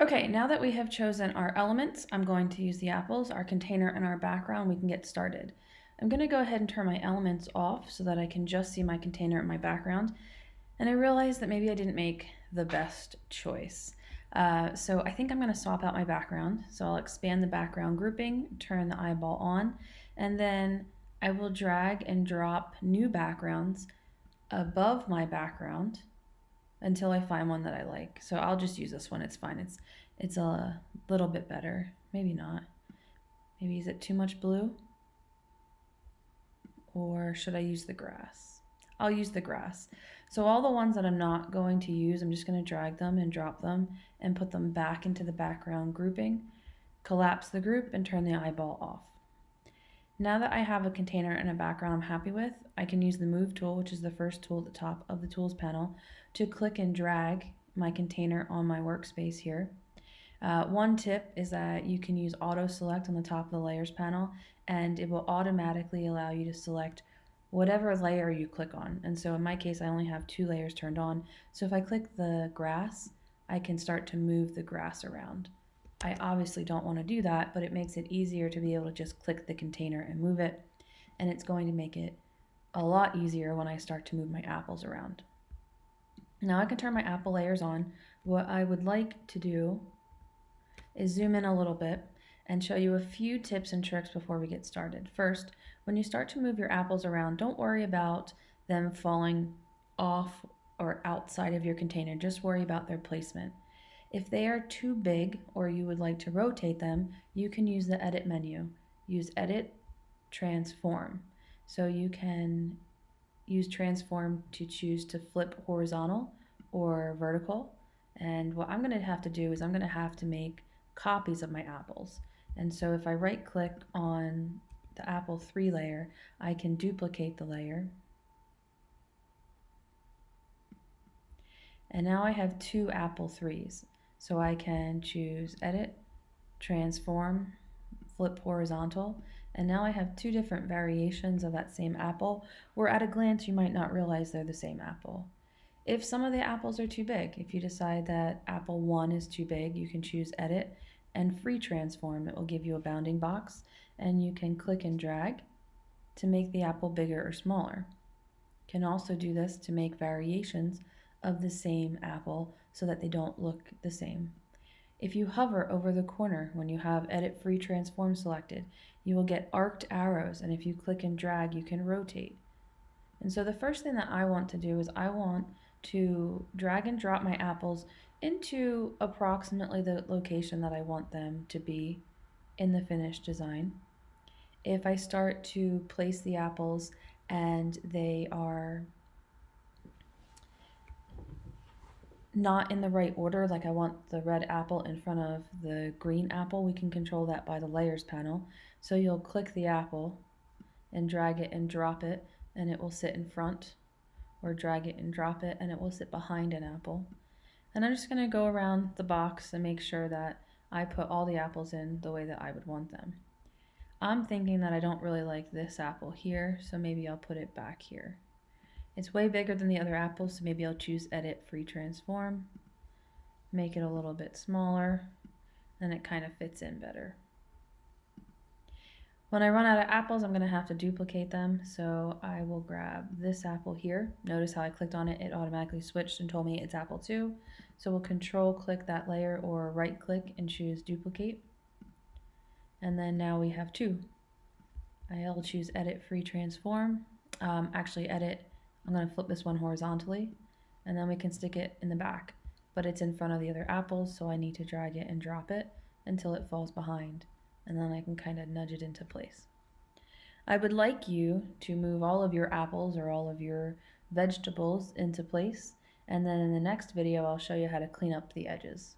Okay, now that we have chosen our elements, I'm going to use the apples, our container, and our background. We can get started. I'm going to go ahead and turn my elements off so that I can just see my container and my background. And I realized that maybe I didn't make the best choice. Uh, so I think I'm going to swap out my background. So I'll expand the background grouping, turn the eyeball on, and then I will drag and drop new backgrounds above my background until I find one that I like. So I'll just use this one. It's fine. It's it's a little bit better. Maybe not. Maybe is it too much blue? Or should I use the grass? I'll use the grass. So all the ones that I'm not going to use, I'm just going to drag them and drop them and put them back into the background grouping, collapse the group and turn the eyeball off. Now that I have a container and a background I'm happy with, I can use the Move tool, which is the first tool at the top of the Tools panel, to click and drag my container on my workspace here. Uh, one tip is that you can use Auto Select on the top of the Layers panel, and it will automatically allow you to select whatever layer you click on. And so in my case, I only have two layers turned on. So if I click the grass, I can start to move the grass around. I obviously don't want to do that, but it makes it easier to be able to just click the container and move it. And it's going to make it a lot easier when I start to move my apples around. Now I can turn my apple layers on. What I would like to do is zoom in a little bit and show you a few tips and tricks before we get started. First, when you start to move your apples around, don't worry about them falling off or outside of your container. Just worry about their placement. If they are too big or you would like to rotate them, you can use the edit menu. Use edit, transform. So you can use transform to choose to flip horizontal or vertical. And what I'm going to have to do is I'm going to have to make copies of my apples. And so if I right click on the apple 3 layer, I can duplicate the layer. And now I have two apple 3s. So I can choose edit, transform, flip horizontal, and now I have two different variations of that same apple, where at a glance you might not realize they're the same apple. If some of the apples are too big, if you decide that apple 1 is too big, you can choose edit and free transform. It will give you a bounding box and you can click and drag to make the apple bigger or smaller. You can also do this to make variations of the same apple so that they don't look the same. If you hover over the corner when you have Edit Free Transform selected, you will get arced arrows, and if you click and drag, you can rotate. And so the first thing that I want to do is I want to drag and drop my apples into approximately the location that I want them to be in the finished design. If I start to place the apples and they are not in the right order, like I want the red apple in front of the green apple, we can control that by the layers panel. So you'll click the apple and drag it and drop it and it will sit in front or drag it and drop it and it will sit behind an apple. And I'm just going to go around the box and make sure that I put all the apples in the way that I would want them. I'm thinking that I don't really like this apple here, so maybe I'll put it back here. It's way bigger than the other apples, so maybe I'll choose Edit Free Transform, make it a little bit smaller, and it kind of fits in better. When I run out of apples, I'm going to have to duplicate them, so I will grab this apple here. Notice how I clicked on it, it automatically switched and told me it's apple 2. So we'll control click that layer or right click and choose duplicate. And then now we have two. I'll choose edit free transform, um, actually edit I'm going to flip this one horizontally and then we can stick it in the back. But it's in front of the other apples, so I need to drag it and drop it until it falls behind. And then I can kind of nudge it into place. I would like you to move all of your apples or all of your vegetables into place. And then in the next video, I'll show you how to clean up the edges.